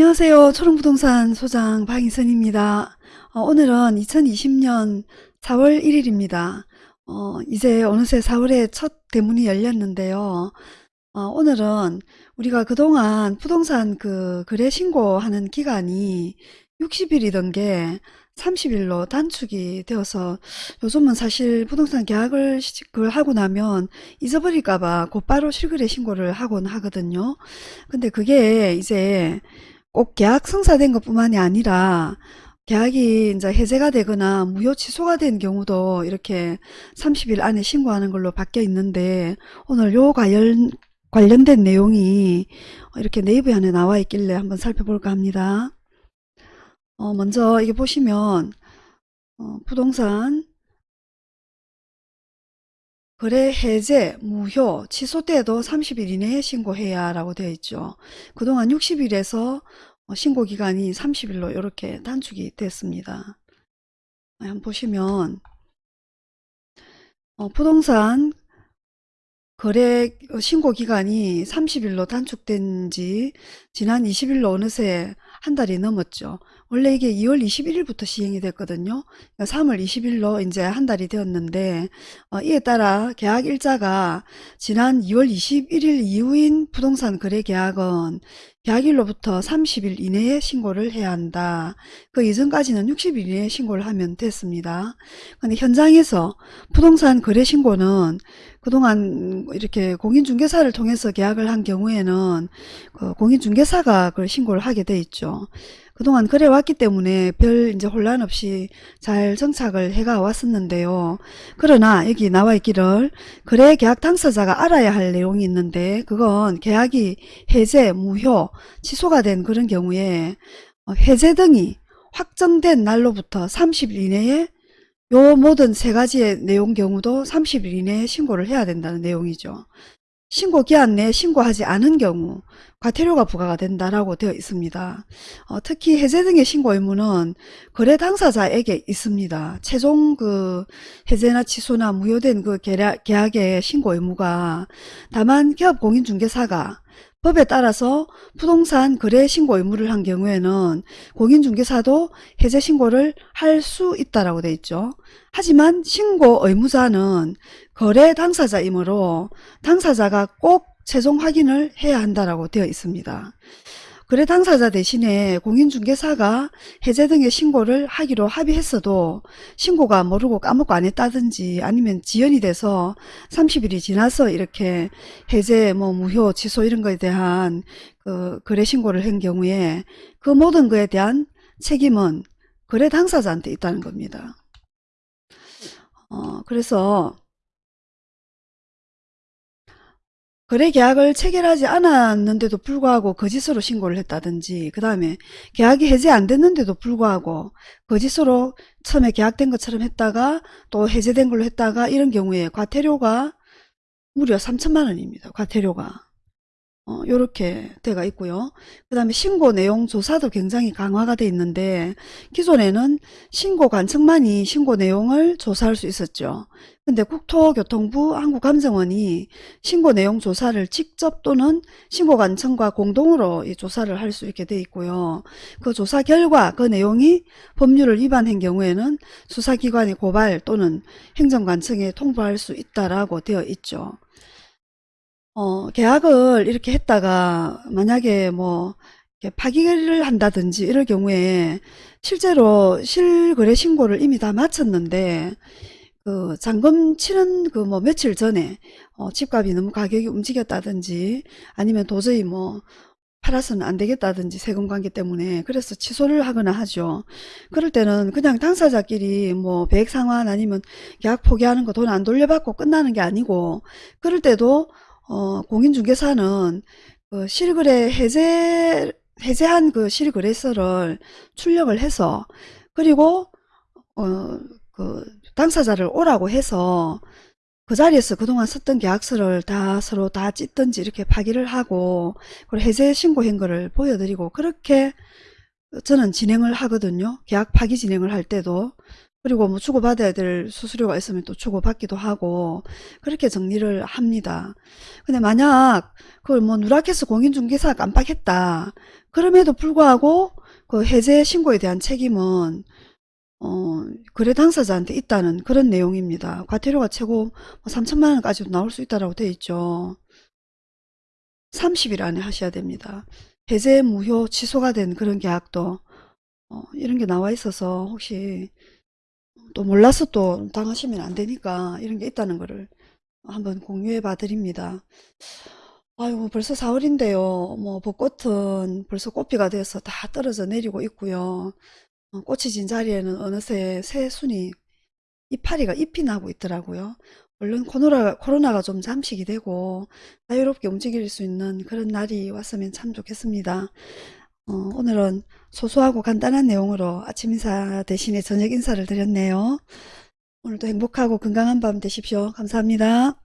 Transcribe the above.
안녕하세요. 초롱부동산 소장 박인선입니다. 어, 오늘은 2020년 4월 1일입니다. 어, 이제 어느새 4월에 첫 대문이 열렸는데요. 어, 오늘은 우리가 그동안 부동산 그 거래 신고하는 기간이 60일이던 게 30일로 단축이 되어서 요즘은 사실 부동산 계약을 하고 나면 잊어버릴까봐 곧바로 실거래 신고를 하곤 하거든요. 근데 그게 이제 꼭 계약 성사된 것뿐만이 아니라 계약이 이제 해제가 되거나 무효 취소가 된 경우도 이렇게 30일 안에 신고하는 걸로 바뀌어 있는데 오늘 요 관련 관련된 내용이 이렇게 네이버 안에 나와 있길래 한번 살펴볼까 합니다. 어, 먼저 이게 보시면 어, 부동산 거래 해제, 무효, 취소 때도 30일 이내에 신고해야 라고 되어 있죠. 그동안 60일에서 신고 기간이 30일로 이렇게 단축이 됐습니다. 한번 보시면 어, 부동산 거래 신고 기간이 30일로 단축된 지 지난 20일로 어느새 한 달이 넘었죠. 원래 이게 2월 21일부터 시행이 됐거든요. 그러니까 3월 20일로 이제 한 달이 되었는데 어, 이에 따라 계약 일자가 지난 2월 21일 이후인 부동산 거래 계약은 계약일로부터 30일 이내에 신고를 해야 한다. 그 이전까지는 60일 이내에 신고를 하면 됐습니다. 근데 현장에서 부동산 거래 신고는 그동안 이렇게 공인중개사를 통해서 계약을 한 경우에는 그 공인중개사가 그걸 신고를 하게 돼 있죠. 그동안 그래 왔기 때문에 별 이제 혼란 없이 잘 정착을 해가 왔었는데요. 그러나 여기 나와 있기를 거래 계약 당사자가 알아야 할 내용이 있는데 그건 계약이 해제, 무효, 취소가 된 그런 경우에 어, 해제 등이 확정된 날로부터 30일 이내에 요 모든 세 가지의 내용 경우도 30일 이내에 신고를 해야 된다는 내용이죠. 신고 기한 내에 신고하지 않은 경우 과태료가 부과가 된다라고 되어 있습니다. 어, 특히 해제 등의 신고 의무는 거래 당사자에게 있습니다. 최종 그 해제나 취소나 무효된 그 계약, 계약의 신고 의무가 다만 기업 공인중개사가 법에 따라서 부동산 거래 신고 의무를 한 경우에는 공인중개사도 해제 신고를 할 수 있다라고 되어 있죠. 하지만 신고 의무자는 거래 당사자이므로 당사자가 꼭 최종 확인을 해야 한다라고 되어 있습니다. 거래 당사자 대신에 공인중개사가 해제 등의 신고를 하기로 합의했어도 신고가 모르고 까먹고 안 했다든지 아니면 지연이 돼서 30일이 지나서 이렇게 해제 뭐 무효 취소 이런 거에 대한 그 거래 신고를 한 경우에 그 모든 거에 대한 책임은 거래 당사자한테 있다는 겁니다. 어, 그래서 거래 계약을 체결하지 않았는데도 불구하고 거짓으로 신고를 했다든지 그 다음에 계약이 해제 안 됐는데도 불구하고 거짓으로 처음에 계약된 것처럼 했다가 또 해제된 걸로 했다가 이런 경우에 과태료가 무려 3천만 원입니다. 과태료가. 어, 요렇게 돼가 있고요. 그 다음에 신고 내용 조사도 굉장히 강화가 돼 있는데 기존에는 신고 관청만이 신고 내용을 조사할 수 있었죠. 근데 국토교통부 한국감정원이 신고 내용 조사를 직접 또는 신고 관청과 공동으로 이 조사를 할 수 있게 돼 있고요. 그 조사 결과 그 내용이 법률을 위반한 경우에는 수사기관의 고발 또는 행정관청에 통보할 수 있다라고 되어 있죠. 어, 계약을 이렇게 했다가 만약에 뭐 파기를 한다든지 이럴 경우에 실제로 실거래 신고를 이미 다 마쳤는데 그 잔금 치른 그뭐 며칠 전에 어, 집값이 너무 가격이 움직였다든지 아니면 도저히 뭐 팔아서는 안 되겠다든지 세금 관계 때문에 그래서 취소를 하거나 하죠. 그럴 때는 그냥 당사자끼리 뭐 배액 상환 아니면 계약 포기하는 거 돈 안 돌려받고 끝나는 게 아니고 그럴 때도 어, 공인중개사는 그 실거래 해제 해제한 그 실거래서를 출력을 해서 그리고 어, 그 당사자를 오라고 해서 그 자리에서 그동안 썼던 계약서를 다 서로 다 찢든지 이렇게 파기를 하고 그리고 해제 신고한 거를 보여드리고 그렇게 저는 진행을 하거든요. 계약 파기 진행을 할 때도 그리고 뭐 주고받아야 될 수수료가 있으면 또 주고받기도 하고 그렇게 정리를 합니다. 근데 만약 그걸 뭐 누락해서 공인중개사가 깜빡했다. 그럼에도 불구하고 그 해제 신고에 대한 책임은 어, 거래 당사자한테 있다는 그런 내용입니다. 과태료가 최고 3천만 원까지도 나올 수 있다고 되어 있죠. 30일 안에 하셔야 됩니다. 해제 무효 취소가 된 그런 계약도 어, 이런 게 나와 있어서 혹시 또 몰라서 또 당하시면 안 되니까 이런 게 있다는 거를 한번 공유해 봐 드립니다. 아유 벌써 4월인데요. 뭐 벚꽃은 벌써 꽃피가 돼서 다 떨어져 내리고 있고요. 어, 꽃이 진 자리에는 어느새 새순이 이파리가 잎이 나고 있더라고요. 얼른 코로나가, 코로나가 좀 잠식이 되고 자유롭게 움직일 수 있는 그런 날이 왔으면 참 좋겠습니다. 어, 오늘은 소소하고 간단한 내용으로 아침 인사 대신에 저녁 인사를 드렸네요. 오늘도 행복하고 건강한 밤 되십시오. 감사합니다.